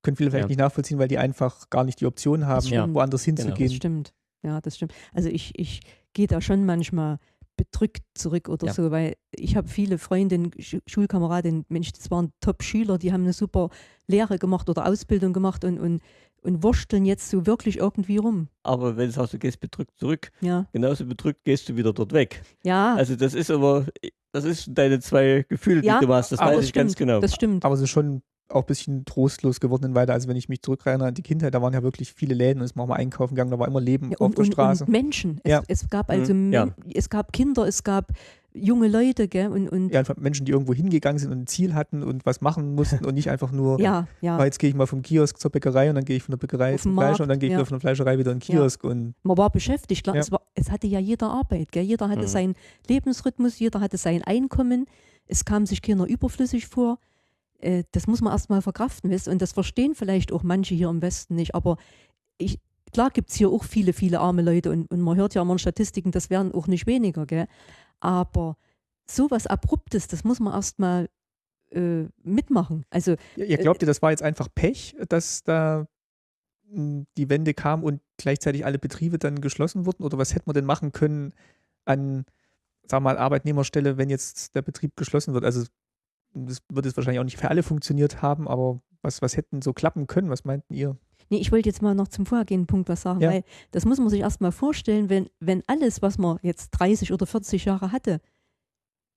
können viele vielleicht ja. nicht nachvollziehen, weil die einfach gar nicht die Option haben, woanders hinzugehen. Genau. Das stimmt. Ja, das stimmt. Also ich, ich gehe da schon manchmal bedrückt zurück oder ja. so, weil ich habe viele Freundinnen, Sch Schulkameradinnen, Mensch, das waren Top-Schüler, die haben eine super Lehre gemacht oder Ausbildung gemacht und, und und wursteln jetzt so wirklich irgendwie rum. Aber wenn du sagst, du gehst bedrückt zurück, ja. genauso bedrückt gehst du wieder dort weg. Ja. Also das ist aber, das ist deine zwei Gefühle, ja, die du hast, das weiß ich stimmt, ganz genau. Das stimmt. Aber es ist schon auch ein bisschen trostlos geworden in Weida. Also wenn ich mich zurückerinnere an die Kindheit, da waren ja wirklich viele Läden und es war mal einkaufen gegangen, da war immer Leben Ja, auf und, der und, Straße. und Menschen. Es, Ja. es gab also Mhm. Ja. Es gab Kinder, es gab junge Leute, gell? Und, und ja, einfach Menschen, die irgendwo hingegangen sind und ein Ziel hatten und was machen mussten und nicht einfach nur, ja, ja. ah, jetzt gehe ich mal vom Kiosk zur Bäckerei und dann gehe ich von der Bäckerei Auf zum den Fleischer Markt, und dann gehe ich ja. wieder von der Fleischerei wieder in den Ja. Kiosk und Man war beschäftigt, klar. Ja. Es, war, es hatte ja jeder Arbeit, gell? Jeder hatte Mhm. seinen Lebensrhythmus, jeder hatte sein Einkommen. Es kam sich keiner überflüssig vor. Äh, das muss man erstmal verkraften, du? Und das verstehen vielleicht auch manche hier im Westen nicht. Aber ich, klar gibt es hier auch viele, viele arme Leute und, und man hört ja immer in Statistiken, das werden auch nicht weniger, gell? Aber sowas Abruptes, das muss man erstmal äh, mitmachen. Also Ja, ihr glaubt ihr, das war jetzt einfach Pech, dass da mh, die Wende kam und gleichzeitig alle Betriebe dann geschlossen wurden? Oder was hätte man denn machen können an, wir mal, Arbeitnehmerstelle, wenn jetzt der Betrieb geschlossen wird? Also das wird jetzt wahrscheinlich auch nicht für alle funktioniert haben, aber was, was hätten so klappen können? Was meinten ihr? Nee, ich wollte jetzt mal noch zum vorhergehenden Punkt was sagen, Ja. weil das muss man sich erst mal vorstellen, wenn, wenn alles, was man jetzt 30 oder 40 Jahre hatte,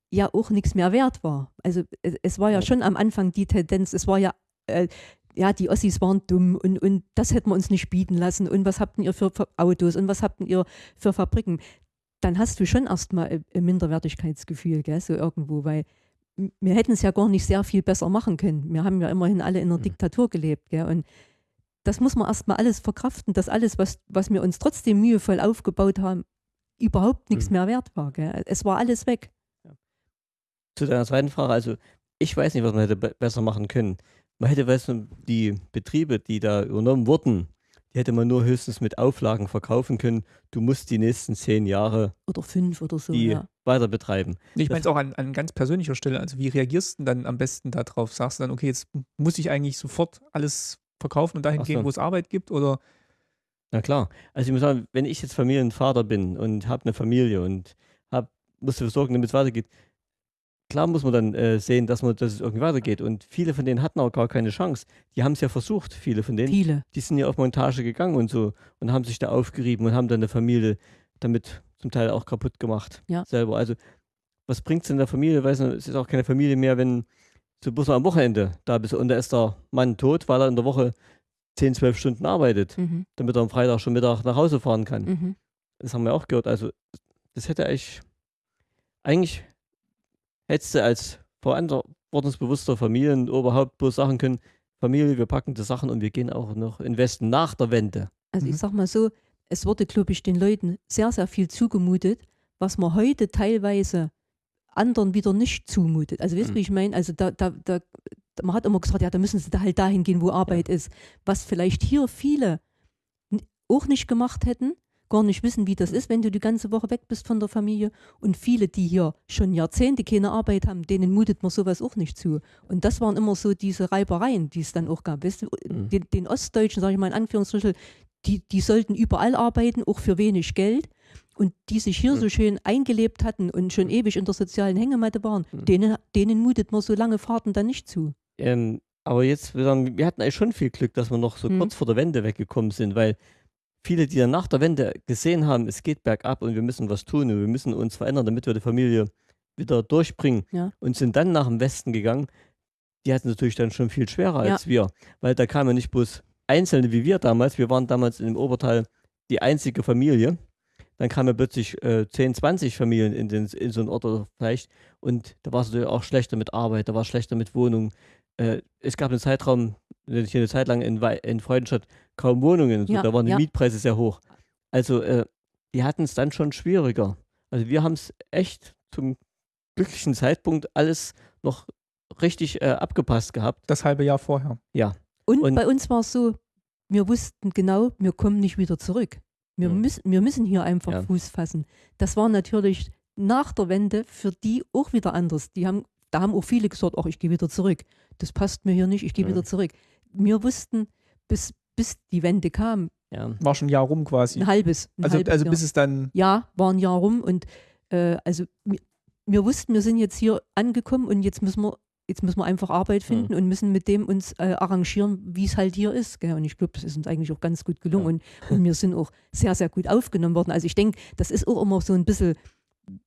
ja auch nichts mehr wert war. Also es, es war ja schon am Anfang die Tendenz, es war ja, äh, ja, die Ossis waren dumm und, und das hätten wir uns nicht bieten lassen und was habt ihr für, Autos und was habt ihr für Fabriken. Dann hast du schon erstmal ein- ein Minderwertigkeitsgefühl, gell, so irgendwo, weil wir hätten es ja gar nicht sehr viel besser machen können. Wir haben ja immerhin alle in einer Mhm. Diktatur gelebt, gell, und das muss man erstmal alles verkraften, dass alles, was, was wir uns trotzdem mühevoll aufgebaut haben, überhaupt nichts Mhm. mehr wert war. Gell? Es war alles weg. Zu deiner zweiten Frage, also ich weiß nicht, was man hätte be besser machen können. Man hätte, weißt du, die Betriebe, die da übernommen wurden, die hätte man nur höchstens mit Auflagen verkaufen können. Du musst die nächsten zehn Jahre Oder fünf oder so. die ja. weiter betreiben. Ich meine es auch an, an ganz persönlicher Stelle. Also wie reagierst du denn dann am besten darauf? Sagst du dann, okay, jetzt muss ich eigentlich sofort alles verkaufen und dahin Ach gehen, so. wo es Arbeit gibt? Oder Na klar. Also ich muss sagen, wenn ich jetzt Familienvater bin und habe eine Familie und hab, muss dafür sorgen, damit es weitergeht, klar muss man dann äh, sehen, dass, man, dass es irgendwie weitergeht. Und viele von denen hatten auch gar keine Chance. Die haben es ja versucht, viele von denen. Viele. Die sind ja auf Montage gegangen und so und haben sich da aufgerieben und haben dann eine Familie damit zum Teil auch kaputt gemacht. Ja. Selber. Also was bringt es in der Familie? Weiß nicht, es ist auch keine Familie mehr, wenn du bloß mal am Wochenende da bist und da ist der Mann tot, weil er in der Woche 10, 12 Stunden arbeitet, Mhm. damit er am Freitag schon Mittag nach Hause fahren kann. Mhm. Das haben wir auch gehört. Also, das hätte eigentlich, eigentlich hättest du als verantwortungsbewusster Familienoberhaupt bloß sagen können, Familie, wir packen die Sachen und wir gehen auch noch in den Westen nach der Wende. Also Mhm. ich sag mal so, es wurde, glaube ich, den Leuten sehr, sehr viel zugemutet, was man heute teilweise anderen wieder nicht zumutet. Also weißt du, Mhm. wie ich meine? Also da, da, da, man hat immer gesagt, ja, da müssen sie da halt dahin gehen, wo Arbeit ist. Was vielleicht hier viele auch nicht gemacht hätten, gar nicht wissen, wie das ist, wenn du die ganze Woche weg bist von der Familie. Und viele, die hier schon Jahrzehnte keine Arbeit haben, denen mutet man sowas auch nicht zu. Und das waren immer so diese Reibereien, die es dann auch gab. Weißt du, Mhm. den, den Ostdeutschen, sage ich mal in Anführungsstrichen, die, die sollten überall arbeiten, auch für wenig Geld. Und die sich hier Mhm. so schön eingelebt hatten und schon ewig in der sozialen Hängematte waren, Mhm. denen, denen mutet man so lange Fahrten dann nicht zu. Ähm, aber jetzt, wir, hatten eigentlich schon viel Glück, dass wir noch so Mhm. kurz vor der Wende weggekommen sind, weil viele, die dann nach der Wende gesehen haben, es geht bergab und wir müssen was tun und wir müssen uns verändern, damit wir die Familie wieder durchbringen Ja. und sind dann nach dem Westen gegangen, die hatten es natürlich dann schon viel schwerer Ja. als wir, weil da kamen ja nicht bloß Einzelne wie wir damals, wir waren damals im Obertal die einzige Familie, dann kamen plötzlich äh, 10, 20 Familien in, den, in so einen Ort oder vielleicht und da war es natürlich auch schlechter mit Arbeit, da war es schlechter mit Wohnungen. Äh, es gab einen Zeitraum, nicht eine Zeit lang in, Wei- in Freudenstadt kaum Wohnungen, und so, Ja, da waren die ja. Mietpreise sehr hoch. Also äh, die hatten es dann schon schwieriger. Also wir haben es echt zum glücklichen Zeitpunkt alles noch richtig äh, abgepasst gehabt. das halbe Jahr vorher. Und, Und- bei uns war es so, wir wussten genau, wir kommen nicht wieder zurück. Wir, Mhm. müssen, wir müssen hier einfach Ja. Fuß fassen. Das war natürlich nach der Wende für die auch wieder anders. Die haben, da haben auch viele gesagt, ach, ich gehe wieder zurück. Das passt mir hier nicht, ich gehe Ja. wieder zurück. Wir wussten, bis, bis die Wende kam, Ja. War schon ein Jahr rum quasi. ein halbes, ein Also, halbes also Jahr. bis es dann, ja, war ein Jahr rum und äh, also wir, wir wussten, wir sind jetzt hier angekommen und jetzt müssen wir, jetzt müssen wir einfach Arbeit Hm. finden und müssen mit dem uns äh, arrangieren, wie es halt hier ist. Gell? Und ich glaube, das ist uns eigentlich auch ganz gut gelungen Ja. und, und wir sind auch sehr, sehr gut aufgenommen worden. Also ich denke, das ist auch immer so ein bisschen,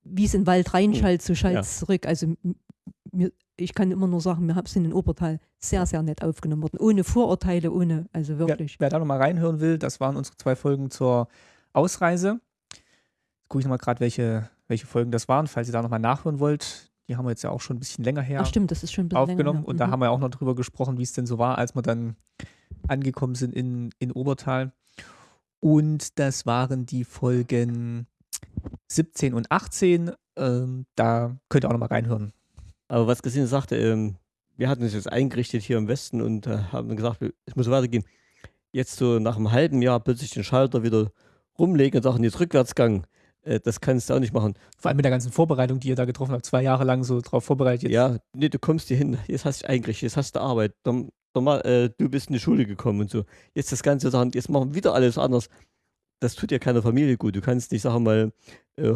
wie es in den Wald reinschallt, so schallt Hm. Ja. es zurück. Also mir, ich kann immer nur sagen, wir sind in Obertal sehr, sehr nett aufgenommen worden. Ohne Vorurteile, ohne, also wirklich. Wer, wer da nochmal reinhören will, das waren unsere zwei Folgen zur Ausreise. Jetzt gucke ich nochmal gerade, welche, welche Folgen das waren, falls ihr da nochmal nachhören wollt. Die haben wir jetzt ja auch schon ein bisschen länger her Ach stimmt, das ist schon ein bisschen aufgenommen. länger her. Und da Mhm. haben wir auch noch drüber gesprochen, wie es denn so war, als wir dann angekommen sind in, in Obertal. Und das waren die Folgen 17 und 18. Ähm, da könnt ihr auch nochmal reinhören. Aber was Christine sagte, ähm, wir hatten uns jetzt eingerichtet hier im Westen und äh, haben gesagt, es muss weitergehen. Jetzt so nach einem halben Jahr plötzlich den Schalter wieder rumlegen und sagen, jetzt Rückwärtsgang. Äh, das kannst du auch nicht machen. Vor allem mit der ganzen Vorbereitung, die ihr da getroffen habt, zwei Jahre lang so drauf vorbereitet. Jetzt Ja, nee, du kommst hier hin, jetzt hast du dich eingerichtet, jetzt hast du Arbeit. Dann, dann mal, äh, du bist in die Schule gekommen und so. Jetzt das Ganze sagen, jetzt machen wir wieder alles anders. Das tut ja keiner Familie gut. Du kannst nicht sagen mal, äh,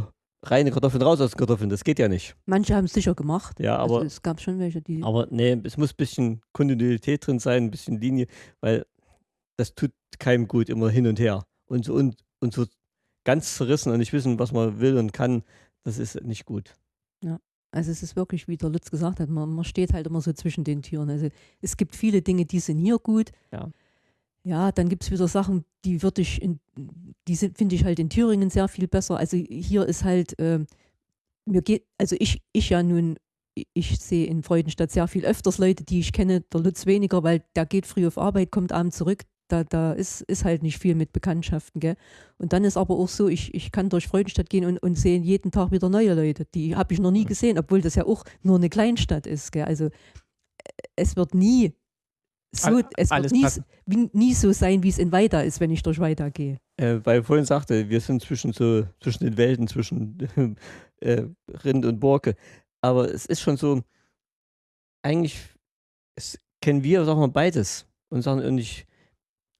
reine Kartoffeln raus aus Kartoffeln, das geht ja nicht. Manche haben es sicher gemacht. Ja, aber also es gab schon welche, die. Aber nee, es muss ein bisschen Kontinuität drin sein, ein bisschen Linie, weil das tut keinem gut, immer hin und her. Und so, und, und so ganz zerrissen und nicht wissen, was man will und kann, das ist nicht gut. Also es ist wirklich, wie der Lutz gesagt hat, man, man steht halt immer so zwischen den Türen. Also es gibt viele Dinge, die sind hier gut. Ja. Ja, dann gibt es wieder Sachen, die würde ich in, die finde ich halt in Thüringen sehr viel besser. Also hier ist halt, ähm, mir geht, also ich, ich ja nun, ich- sehe in Freudenstadt sehr viel öfters Leute, die ich kenne, der Lutz weniger, weil der geht früh auf Arbeit, kommt abends zurück. Da, da ist, ist halt nicht viel mit Bekanntschaften, gell? Und dann ist aber auch so, ich, ich kann durch Freudenstadt gehen und, und sehe jeden Tag wieder neue Leute. Die habe ich noch nie gesehen, obwohl das ja auch nur eine Kleinstadt ist. Gell? Also äh, es wird nie so, es alles wird nie, nie so sein, wie es in Weida ist, wenn ich durch Weida gehe. Äh, weil ich vorhin sagte, wir sind zwischen so, zwischen den Welten, zwischen (laughs) äh, Rind und Borke. Aber es ist schon so, eigentlich es, kennen wir, sagen wir, beides. Und sagen, und ich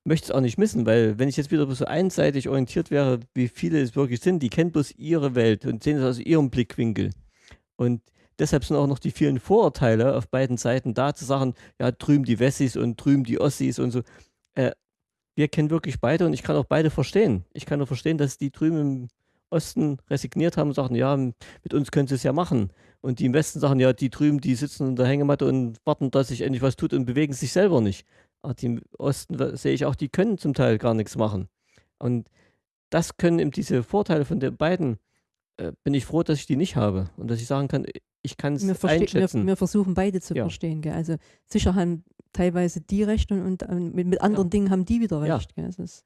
möchte es auch nicht missen, weil wenn ich jetzt wieder so einseitig orientiert wäre, wie viele es wirklich sind, die kennen bloß ihre Welt und sehen es aus ihrem Blickwinkel. Und deshalb sind auch noch die vielen Vorurteile auf beiden Seiten da, zu sagen, ja, drüben die Wessis und drüben die Ossis und so. Äh, wir kennen wirklich beide und ich kann auch beide verstehen. Ich kann nur verstehen, dass die drüben im Osten resigniert haben und sagen, ja, mit uns können sie es ja machen. Und die im Westen sagen, ja, die drüben, die sitzen in der Hängematte und warten, dass sich endlich was tut und bewegen sich selber nicht. Aber die im Osten sehe ich auch, die können zum Teil gar nichts machen. Und das können eben diese Vorteile von den beiden, äh, bin ich froh, dass ich die nicht habe. Und dass ich sagen kann, ich kann es verste- wir, einschätzen. wir versuchen beide zu Ja. verstehen. Gell? Also sicher haben teilweise die recht und, und äh, mit, mit anderen Dingen haben die wieder Ja. recht. Es ist,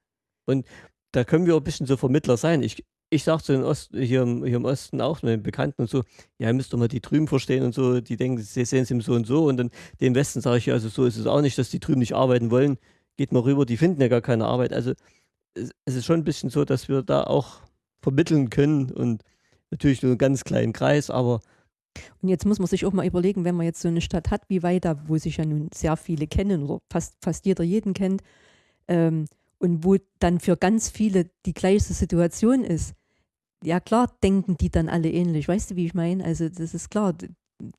da können wir auch ein bisschen so Vermittler sein. Ich, ich sage zu den Ost, hier, im, hier im Osten auch mit den Bekannten und so, ja, ihr müsst doch mal die drüben verstehen und so, die denken, sie sehen es im so und so. Und dann dem Westen sage ich, ja, also so ist es auch nicht, dass die drüben nicht arbeiten wollen. Geht mal rüber, die finden ja gar keine Arbeit. Also es, es ist schon ein bisschen so, dass wir da auch vermitteln können und natürlich nur einen ganz kleinen Kreis, aber Und jetzt muss man sich auch mal überlegen, wenn man jetzt so eine Stadt hat wie Weida, wo sich ja nun sehr viele kennen oder fast, fast jeder jeden kennt, ähm, und wo dann für ganz viele die gleiche Situation ist, ja klar denken die dann alle ähnlich. Weißt du, wie ich meine? Also das ist klar,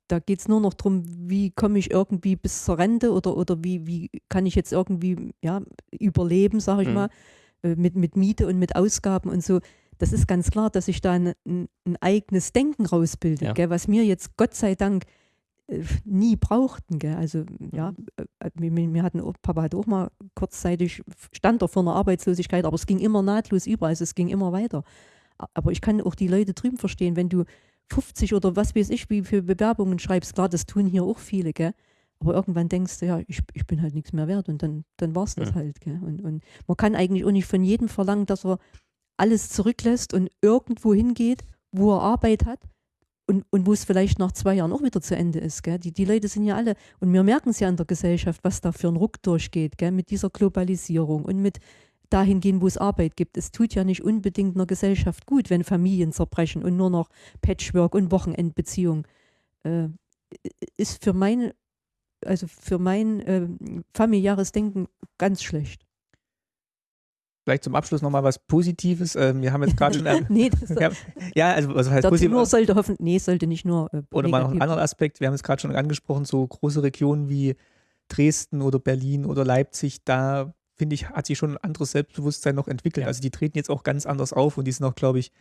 da geht es nur noch darum, wie komme ich irgendwie bis zur Rente oder, oder wie, wie kann ich jetzt irgendwie ja, überleben, sage ich Mhm. mal, äh, mit, mit Miete und mit Ausgaben und so. Das ist ganz klar, dass ich da ein, ein, eigenes Denken rausbilde, Ja. gell, was mir jetzt Gott sei Dank äh, nie brauchten. Gell. Also ja, äh, wir, wir hatten, Papa hatte auch mal kurzzeitig, stand er vor einer Arbeitslosigkeit, aber es ging immer nahtlos über, also es ging immer weiter. Aber ich kann auch die Leute drüben verstehen, wenn du 50 oder was weiß ich, wie für Bewerbungen schreibst, klar, das tun hier auch viele, gell. Aber irgendwann denkst du, ja, ich, ich bin halt nichts mehr wert und dann, dann war es das Ja. halt. Gell. Und, und man kann eigentlich auch nicht von jedem verlangen, dass er alles zurücklässt und irgendwo hingeht, wo er Arbeit hat und, und wo es vielleicht nach zwei Jahren auch wieder zu Ende ist. Gell? Die, die Leute sind ja alle, und wir merken es ja in der Gesellschaft, was da für ein Ruck durchgeht, gell? mit dieser Globalisierung und mit dahin gehen, wo es Arbeit gibt. Es tut ja nicht unbedingt einer Gesellschaft gut, wenn Familien zerbrechen und nur noch Patchwork und Wochenendbeziehung. Äh, ist für mein, also für mein äh, familiäres Denken ganz schlecht. Vielleicht zum Abschluss nochmal was Positives. Ähm, wir haben jetzt gerade schon. (laughs) Nee, das, ja, ja, also was heißt positiv? nur sollte hoffen, nee, sollte nicht nur. Äh, Oder mal noch einen anderen Aspekt. Wir haben es gerade schon angesprochen, so große Regionen wie Dresden oder Berlin oder Leipzig, da finde ich, hat sich schon ein anderes Selbstbewusstsein noch entwickelt. Ja. Also die treten jetzt auch ganz anders auf und die sind auch, glaube ich,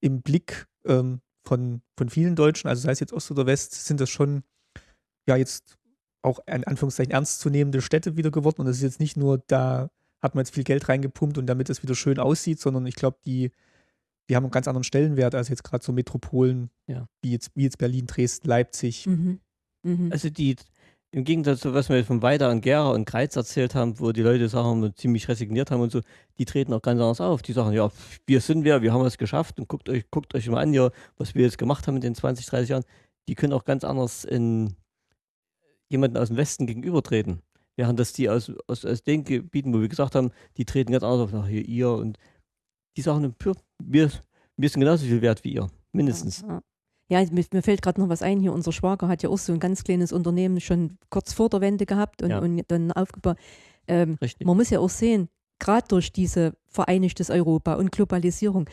im Blick ähm, von, von vielen Deutschen, also sei es jetzt Ost oder West, sind das schon ja jetzt auch in Anführungszeichen ernstzunehmende Städte wieder geworden. Und es ist jetzt nicht nur, da hat man jetzt viel Geld reingepumpt und damit es wieder schön aussieht, sondern ich glaube, die, die haben einen ganz anderen Stellenwert als jetzt gerade so Metropolen, Ja. wie, jetzt, wie jetzt Berlin, Dresden, Leipzig. Mhm. Mhm. Also die, im Gegensatz zu was wir von Weida und Gera und Greiz erzählt haben, wo die Leute sagen, ziemlich resigniert haben und so, die treten auch ganz anders auf. Die sagen, ja, wir sind wer, wir haben es geschafft und guckt euch, guckt euch mal an, hier, was wir jetzt gemacht haben in den 20, 30 Jahren. Die können auch ganz anders in jemanden aus dem Westen gegenübertreten. Während das die aus, aus, aus den Gebieten, wo wir gesagt haben, die treten ganz anders auf, ach, hier, ihr und die sagen, pür, wir, wir sind genauso viel wert wie ihr, mindestens. Ja, ja. ja mir, mir fällt gerade noch was ein hier. Unser Schwager hat ja auch so ein ganz kleines Unternehmen schon kurz vor der Wende gehabt und, Ja. und dann aufgebaut. Ähm, man muss ja auch sehen, gerade durch diese vereinigtes Europa und Globalisierung,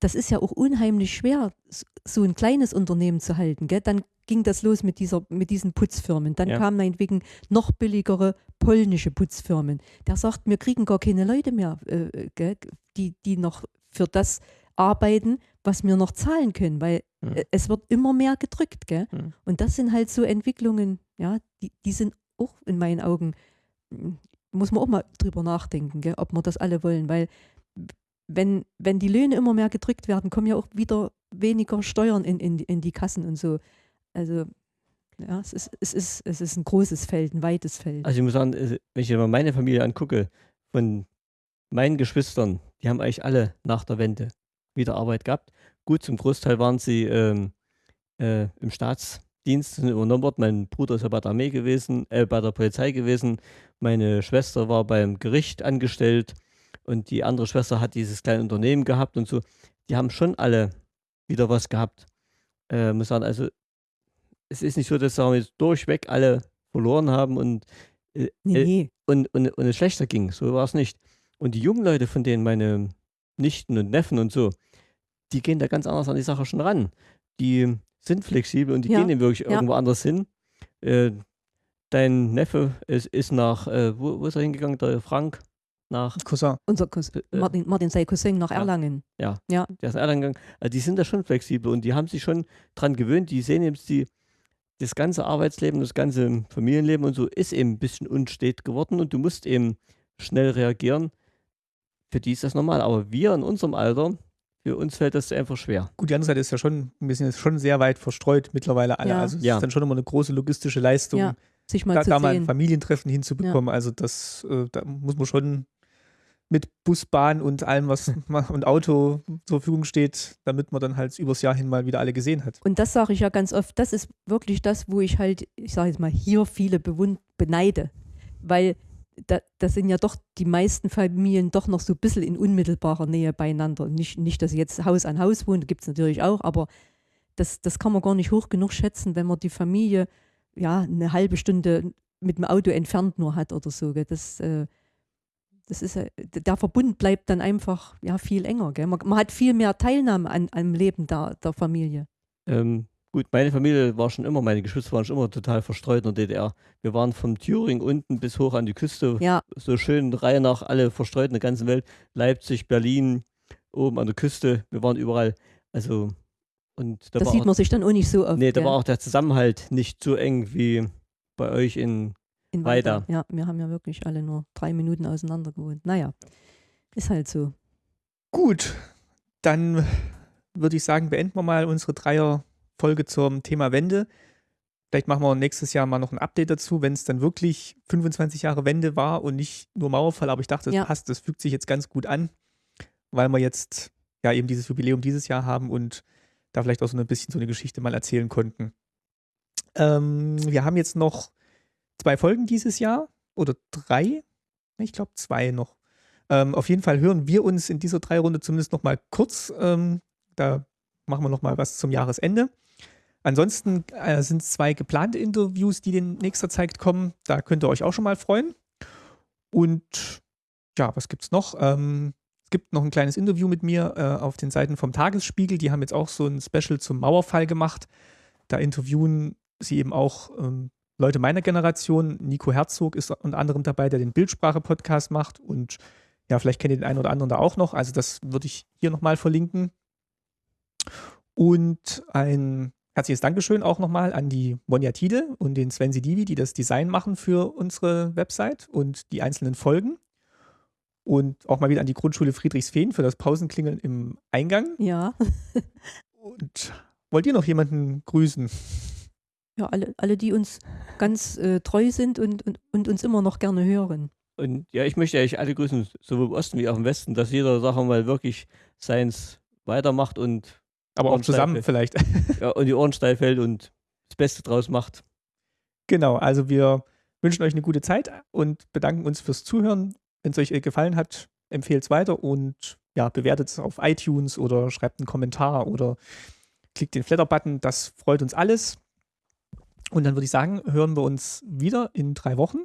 das ist ja auch unheimlich schwer, so ein kleines Unternehmen zu halten. Gell? Dann ging das los mit, dieser, mit diesen Putzfirmen. Dann Ja. kamen meinetwegen noch billigere polnische Putzfirmen. Der sagt, wir kriegen gar keine Leute mehr, äh, gell? Die, die noch für das arbeiten, was wir noch zahlen können, weil Hm. äh, es wird immer mehr gedrückt. Gell? Hm. Und das sind halt so Entwicklungen, ja, die, die sind auch in meinen Augen, mm, muss man auch mal drüber nachdenken, gell, ob wir das alle wollen, weil wenn, wenn die Löhne immer mehr gedrückt werden, kommen ja auch wieder weniger Steuern in, in, in die Kassen und so. Also ja, es ist, es, ist, es ist ein großes Feld, ein weites Feld. Also ich muss sagen, äh, wenn ich mir meine Familie angucke, von meinen Geschwistern, die haben eigentlich alle nach der Wende wieder Arbeit gehabt. Gut, zum Großteil waren sie ähm, äh, im Staatsdienst sind übernommen worden. Mein Bruder ist ja bei der Armee gewesen, äh, bei der Polizei gewesen. Meine Schwester war beim Gericht angestellt und die andere Schwester hat dieses kleine Unternehmen gehabt und so. Die haben schon alle wieder was gehabt. Äh, muss sagen, also es ist nicht so, dass sagen wir, jetzt durchweg alle verloren haben und äh, nee, äh, nee. und, und, und es schlechter ging. So war es nicht. Und die jungen Leute, von denen meine Nichten und Neffen und so, die gehen da ganz anders an die Sache schon ran. Die sind flexibel und die Ja, gehen eben wirklich ja. irgendwo anders hin. Äh, dein Neffe ist, ist nach, äh, wo, wo ist er hingegangen? Der Frank? Nach, Cousin. Unser Cousin, äh, Martin, Martin sei Cousin nach ja. Erlangen. der ist nach Erlangen gegangen. Also die sind da schon flexibel und die haben sich schon dran gewöhnt. Die sehen eben, die, das ganze Arbeitsleben, das ganze Familienleben und so ist eben ein bisschen unstet geworden und du musst eben schnell reagieren. Für die ist das normal. Aber wir in unserem Alter, für uns fällt das einfach schwer. Gut, die andere Seite ist ja schon, wir sind jetzt schon sehr weit verstreut mittlerweile alle. Ja. Also es Ja. ist dann schon immer eine große logistische Leistung, Ja, sich mal da, zu da mal ein. Familientreffen hinzubekommen. Also das, äh, da muss man schon mit Bus, Bahn und allem, was (laughs) und Auto zur Verfügung steht, damit man dann halt übers Jahr hin mal wieder alle gesehen hat. Und das sage ich ja ganz oft, das ist wirklich das, wo ich halt, ich sage jetzt mal, hier viele beneide. Weil da, da sind ja doch die meisten Familien doch noch so ein bisschen in unmittelbarer Nähe beieinander. Nicht, nicht dass sie jetzt Haus an Haus wohnen, gibt es natürlich auch, aber das, das kann man gar nicht hoch genug schätzen, wenn man die Familie ja eine halbe Stunde mit dem Auto entfernt nur hat oder so. Das, äh, das ist, der Verbund bleibt dann einfach ja, viel enger. Gell. Man, man hat viel mehr Teilnahme an, am Leben der, der Familie. Ähm, gut, meine Familie war schon immer, meine Geschwister waren schon immer total verstreut in der DDR. Wir waren vom Thüringen unten bis hoch an die Küste, Ja, so schön Reihe nach, alle verstreut in der ganzen Welt. Leipzig, Berlin, oben an der Küste, wir waren überall. Also, und da das sieht auch, man sich dann auch nicht so oft. nee, da gell, war auch der Zusammenhalt nicht so eng wie bei euch in in weiter. Ja, wir haben ja wirklich alle nur drei Minuten auseinander gewohnt. Naja, ist halt so. Gut, dann würde ich sagen, beenden wir mal unsere Dreier-Folge zum Thema Wende. Vielleicht machen wir nächstes Jahr mal noch ein Update dazu, wenn es dann wirklich 25 Jahre Wende war und nicht nur Mauerfall. Aber ich dachte, das Ja. passt, das fügt sich jetzt ganz gut an, weil wir jetzt ja eben dieses Jubiläum dieses Jahr haben und da vielleicht auch so ein bisschen so eine Geschichte mal erzählen konnten. Ähm, wir haben jetzt noch zwei Folgen dieses Jahr oder drei. Ich glaube zwei noch. Ähm, auf jeden Fall hören wir uns in dieser Drei-Runde zumindest noch mal kurz. Ähm, da machen wir noch mal was zum Jahresende. Ansonsten äh, sind zwei geplante Interviews, die in nächster Zeit kommen. Da könnt ihr euch auch schon mal freuen. Und ja, was gibt's noch? Ähm, es gibt noch ein kleines Interview mit mir äh, auf den Seiten vom Tagesspiegel. Die haben jetzt auch so ein Special zum Mauerfall gemacht. Da interviewen sie eben auch ähm, Leute meiner Generation. Nico Herzog ist unter anderem dabei, der den Bildsprache-Podcast macht. Und ja, vielleicht kennt ihr den einen oder anderen da auch noch. Also das würde ich hier nochmal verlinken. Und ein herzliches Dankeschön auch nochmal an die Monja Tide und den Sven Sidivi, die das Design machen für unsere Website und die einzelnen Folgen. Und auch mal wieder an die Grundschule Friedrichsfehn für das Pausenklingeln im Eingang. Ja. (laughs) und wollt ihr noch jemanden grüßen? Ja, alle, alle die uns ganz äh, treu sind und, und, und uns immer noch gerne hören. Und ja, ich möchte eigentlich alle grüßen, sowohl im Osten wie auch im Westen, dass jeder Sache mal wirklich seins weitermacht und. Aber auch zusammen vielleicht. (laughs) Ja, und die Ohren steif hält und das Beste draus macht. Genau, also wir wünschen euch eine gute Zeit und bedanken uns fürs Zuhören. Wenn es euch gefallen hat, empfehlt es weiter und ja, bewertet es auf iTunes oder schreibt einen Kommentar oder klickt den Flatter-Button. Das freut uns alles. Und dann würde ich sagen, hören wir uns wieder in drei Wochen.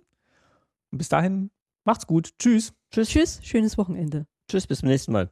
Und bis dahin, macht's gut. Tschüss. Tschüss, tschüss. Schönes Wochenende. Tschüss, bis zum nächsten Mal.